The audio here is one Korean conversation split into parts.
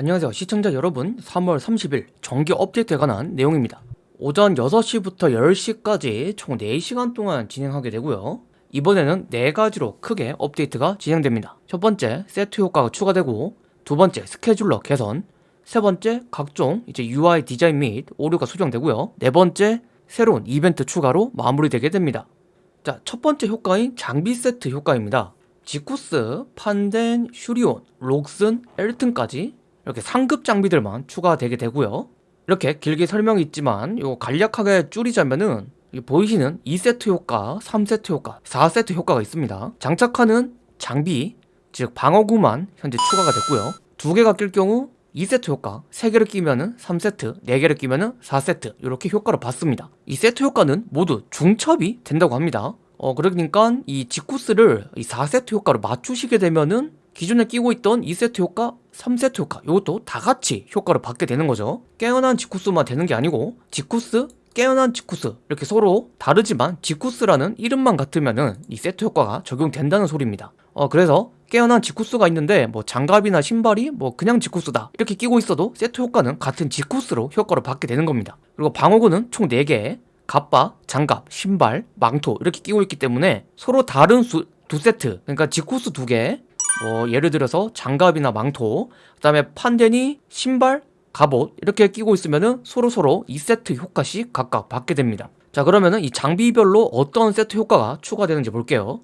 안녕하세요. 시청자 여러분 3월 30일 정기 업데이트에 관한 내용입니다. 오전 6시부터 10시까지 총 4시간 동안 진행하게 되고요. 이번에는 4가지로 크게 업데이트가 진행됩니다. 첫 번째 세트 효과가 추가되고 두 번째 스케줄러 개선 세 번째 각종 이제 UI 디자인 및 오류가 수정되고요. 네 번째 새로운 이벤트 추가로 마무리되게 됩니다. 자, 첫 번째 효과인 장비 세트 효과입니다. 지쿠스, 판덴, 슈리온, 록슨, 엘튼까지 이렇게 상급 장비들만 추가되게 되고요. 이렇게 길게 설명이 있지만 이거 간략하게 줄이자면은 보이시는 2세트 효과, 3세트 효과, 4세트 효과가 있습니다. 장착하는 장비, 즉 방어구만 현재 추가가 됐고요. 두 개가 낄 경우 2세트 효과 3개를 끼면은 3세트 4개를 끼면은 4세트 이렇게 효과를 받습니다. 이 세트 효과는 모두 중첩이 된다고 합니다. 어 그러니까 이 지쿠스를 이 4세트 효과로 맞추시게 되면은 기존에 끼고 있던 2세트 효과, 3세트 효과 이것도 다 같이 효과를 받게 되는 거죠. 깨어난 지쿠스만 되는 게 아니고 지쿠스, 깨어난 지쿠스 이렇게 서로 다르지만 지쿠스라는 이름만 같으면은 이 세트 효과가 적용된다는 소리입니다. 어 그래서 깨어난 지쿠스가 있는데 뭐 장갑이나 신발이 뭐 그냥 지쿠스다 이렇게 끼고 있어도 세트 효과는 같은 지쿠스로 효과를 받게 되는 겁니다. 그리고 방어구는 총 4개 갑바, 장갑, 신발, 망토 이렇게 끼고 있기 때문에 서로 다른 수, 두 세트 그러니까 지쿠스 두개 뭐 예를 들어서 장갑이나 망토 그 다음에 판덴이 신발, 갑옷 이렇게 끼고 있으면은 서로서로 2세트 효과씩 각각 받게 됩니다. 자 그러면은 이 장비별로 어떤 세트 효과가 추가되는지 볼게요.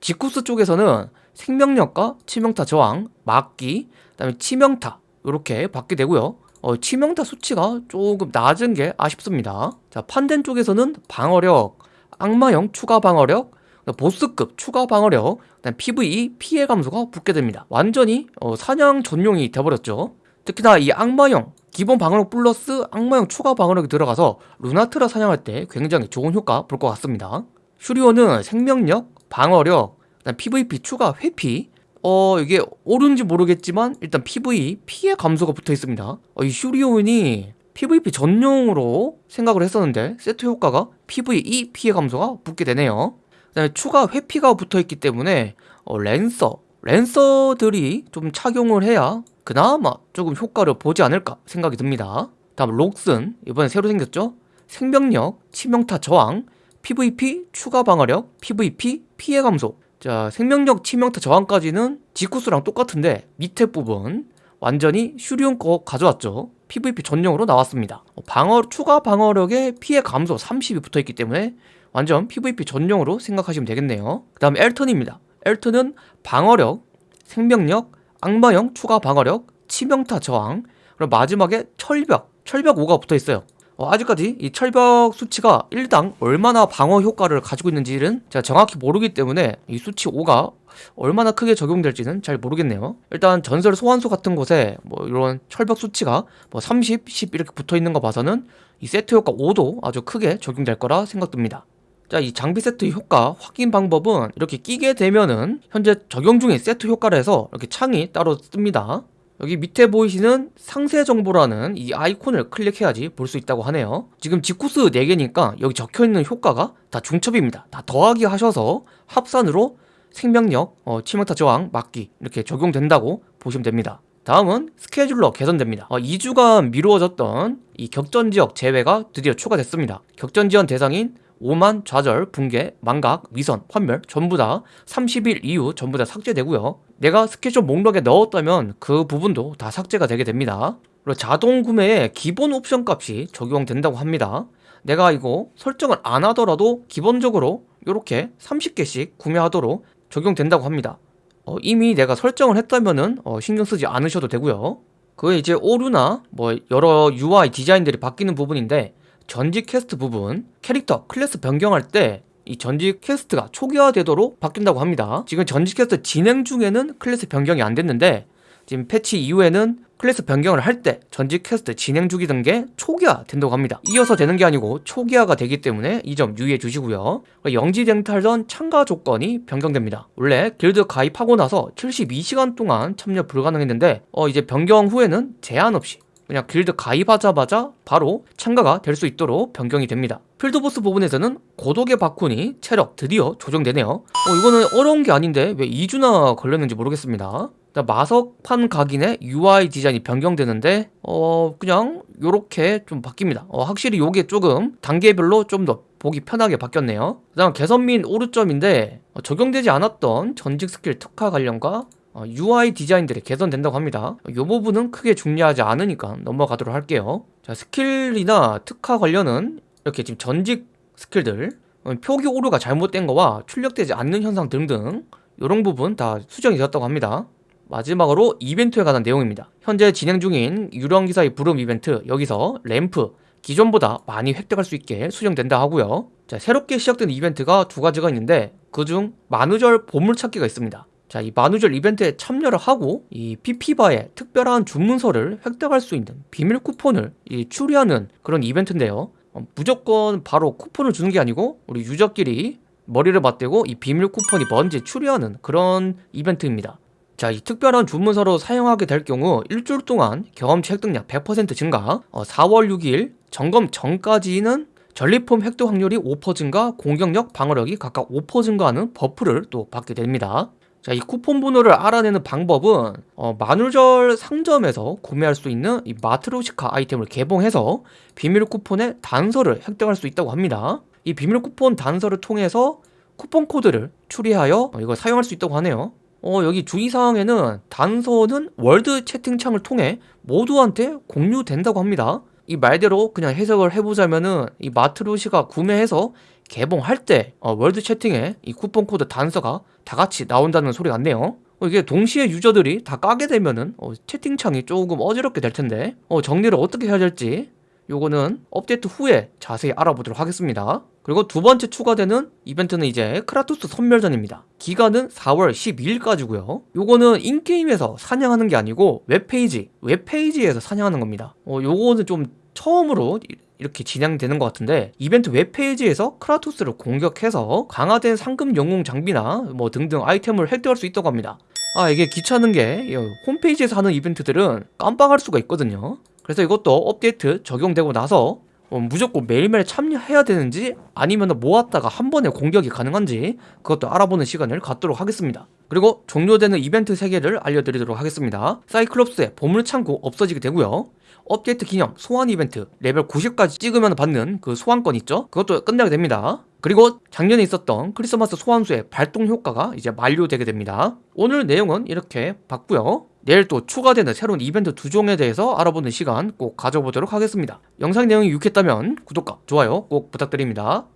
지쿠스 쪽에서는 생명력과 치명타 저항, 막기, 그 다음에 치명타 이렇게 받게 되고요. 어, 치명타 수치가 조금 낮은 게 아쉽습니다. 자 판덴 쪽에서는 방어력, 악마형 추가 방어력, 보스급 추가 방어력, 그다음 PVE 피해 감소가 붙게 됩니다. 완전히 어, 사냥 전용이 돼버렸죠. 특히나 이 악마형 기본 방어력 플러스 악마형 추가 방어력이 들어가서 루나트라 사냥할 때 굉장히 좋은 효과 볼 것 같습니다. 슈리오는 생명력, 방어력, 그다음 PVP 추가 회피. 어 이게 옳은지 모르겠지만 일단 PV 피해 감소가 붙어 있습니다. 어, 이 슈리온이 PVP 전용으로 생각을 했었는데 세트 효과가 PVE 피해 감소가 붙게 되네요 그 다음에 추가 회피가 붙어 있기 때문에 어, 랜서 랜서들이 좀 착용을 해야 그나마 조금 효과를 보지 않을까 생각이 듭니다. 다음 록슨. 이번에 새로 생겼죠? 생명력, 치명타 저항, PVP 추가 방어력, PVP 피해 감소. 자 생명력 치명타 저항까지는 지쿠스랑 똑같은데 밑에 부분 완전히 슈리온 거 가져왔죠. PVP 전용으로 나왔습니다. 어, 방어 추가 방어력에 피해 감소 30이 붙어있기 때문에 완전 PVP 전용으로 생각하시면 되겠네요. 그 다음 엘턴입니다. 엘턴은 방어력, 생명력, 악마형 추가 방어력, 치명타 저항 그리고 마지막에 철벽, 철벽 5가 붙어있어요. 어, 아직까지 이 철벽 수치가 1당 얼마나 방어 효과를 가지고 있는지는 제가 정확히 모르기 때문에 이 수치 5가 얼마나 크게 적용될지는 잘 모르겠네요. 일단 전설 소환소 같은 곳에 뭐 이런 철벽 수치가 뭐 30, 10 이렇게 붙어있는 거 봐서는 이 세트 효과 5도 아주 크게 적용될 거라 생각됩니다 자, 이 장비 세트 효과 확인 방법은 이렇게 끼게 되면은 현재 적용 중인 세트 효과를 해서 이렇게 창이 따로 뜹니다. 여기 밑에 보이시는 상세 정보라는 이 아이콘을 클릭해야지 볼 수 있다고 하네요. 지금 지쿠스 4개니까 여기 적혀있는 효과가 다 중첩입니다. 다 더하기 하셔서 합산으로 생명력, 어, 치명타 저항, 막기 이렇게 적용된다고 보시면 됩니다. 다음은 스케줄러 개선됩니다. 어, 2주간 미루어졌던 이 격전지역 제외가 드디어 추가됐습니다. 격전지원 대상인 오만, 좌절, 붕괴, 망각, 위선, 환멸 전부 다 30일 이후 전부 다 삭제되고요. 내가 스케줄 목록에 넣었다면 그 부분도 다 삭제가 되게 됩니다. 그리고 자동 구매에 기본 옵션 값이 적용된다고 합니다. 내가 이거 설정을 안 하더라도 기본적으로 이렇게 30개씩 구매하도록 적용된다고 합니다. 어, 이미 내가 설정을 했다면 어, 신경 쓰지 않으셔도 되고요. 그게 이제 오류나 뭐 여러 UI 디자인들이 바뀌는 부분인데 전직 퀘스트 부분 캐릭터 클래스 변경할 때 이 전직 quest가 초기화되도록 바뀐다고 합니다. 지금 전직 퀘스트 진행 중에는 클래스 변경이 안 됐는데 지금 패치 이후에는 클래스 변경을 할 때 전직 퀘스트 진행 중이던 게 초기화 된다고 합니다. 이어서 되는 게 아니고 초기화가 되기 때문에 이 점 유의해 주시고요. 영지 쟁탈전 참가 조건이 변경됩니다. 원래 길드 가입하고 나서 72시간 동안 참여 불가능했는데 어 이제 변경 후에는 제한 없이 그냥 길드 가입하자마자 바로 참가가 될 수 있도록 변경이 됩니다 field boss 부분에서는 고독의 바쿤이 체력 드디어 조정되네요 어, 이거는 어려운 게 아닌데 왜 2주나 걸렸는지 모르겠습니다 마석판 각인의 UI 디자인이 변경되는데 어 그냥 요렇게 좀 바뀝니다. 어, 확실히 요게 조금 단계별로 좀 더 보기 편하게 바뀌었네요. 그 다음 개선 및 오류점인데 어, 적용되지 않았던 전직 스킬 특화 관련과 어, UI 디자인들이 개선된다고 합니다. 이 부분은 크게 중요하지 않으니까 넘어가도록 할게요. 자, 스킬이나 특화 관련은 이렇게 지금 전직 스킬들, 어, 표기 오류가 잘못된 거와 출력되지 않는 현상 등등 이런 부분 다 수정이 되었다고 합니다. 마지막으로 이벤트에 관한 내용입니다. 현재 진행 중인 유령 기사의 부름 이벤트 여기서 램프 기존보다 많이 획득할 수 있게 수정된다 하고요. 자, 새롭게 시작된 이벤트가 두 가지가 있는데 그중 만우절 보물찾기가 있습니다. 자, 이 만우절 이벤트에 참여를 하고 이 PP바의 특별한 주문서를 획득할 수 있는 비밀 쿠폰을 이 추리하는 그런 이벤트인데요. 어, 무조건 바로 쿠폰을 주는 게 아니고 우리 유저끼리 머리를 맞대고 이 비밀 쿠폰이 뭔지 추리하는 그런 이벤트입니다. 자, 이 특별한 주문서로 사용하게 될 경우 일주일 동안 경험치 획득량 100% 증가, 어, 4월 6일 점검 전까지는 전리품 획득 확률이 5% 증가, 공격력, 방어력이 각각 5% 증가하는 buff를 또 받게 됩니다. 자, 이 쿠폰 번호를 알아내는 방법은 어, 만우절 상점에서 구매할 수 있는 이 마트로시카 아이템을 개봉해서 비밀 쿠폰의 단서를 획득할 수 있다고 합니다. 이 비밀 쿠폰 단서를 통해서 쿠폰 코드를 추리하여 어, 이걸 사용할 수 있다고 하네요. 어, 여기 주의사항에는 단서는 world 채팅창을 통해 모두한테 공유된다고 합니다. 이 말대로 그냥 해석을 해보자면은 이 마트로시카 구매해서 개봉할 때 어, world 채팅에 이 쿠폰 코드 단서가 다 같이 나온다는 소리 같네요. 어, 이게 동시에 유저들이 다 까게 되면은 어, 채팅창이 조금 어지럽게 될 텐데 어, 정리를 어떻게 해야 될지 요거는 업데이트 후에 자세히 알아보도록 하겠습니다. 그리고 두 번째 추가되는 이벤트는 이제 크라토스 선멸전입니다. 기간은 4월 12일까지고요. 요거는 in-game에서 사냥하는 게 아니고 웹페이지, 웹페이지에서 사냥하는 겁니다. 어, 요거는 좀 처음으로 이- 이렇게 진행되는 것 같은데 이벤트 웹페이지에서 크라토스를 공격해서 강화된 상금 영웅 장비나 뭐 등등 아이템을 획득할 수 있다고 합니다. 아 이게 귀찮은 게 이 홈페이지에서 하는 이벤트들은 깜빡할 수가 있거든요. 그래서 이것도 업데이트 적용되고 나서 어, 무조건 매일매일 참여해야 되는지 아니면 모았다가 한 번에 공격이 가능한지 그것도 알아보는 시간을 갖도록 하겠습니다. 그리고 종료되는 이벤트 3개를 알려드리도록 하겠습니다. 사이클롭스의 보물창고 없어지게 되고요. 업데이트 기념 소환 이벤트 레벨 90까지 찍으면 받는 그 소환권 있죠? 그것도 끝나게 됩니다. 그리고 작년에 있었던 크리스마스 소환수의 발동 효과가 이제 만료되게 됩니다. 오늘 내용은 이렇게 봤고요. 내일 또 추가되는 새로운 이벤트 두 종에 대해서 알아보는 시간 꼭 가져보도록 하겠습니다. 영상 내용이 유익했다면 구독과 좋아요 꼭 부탁드립니다.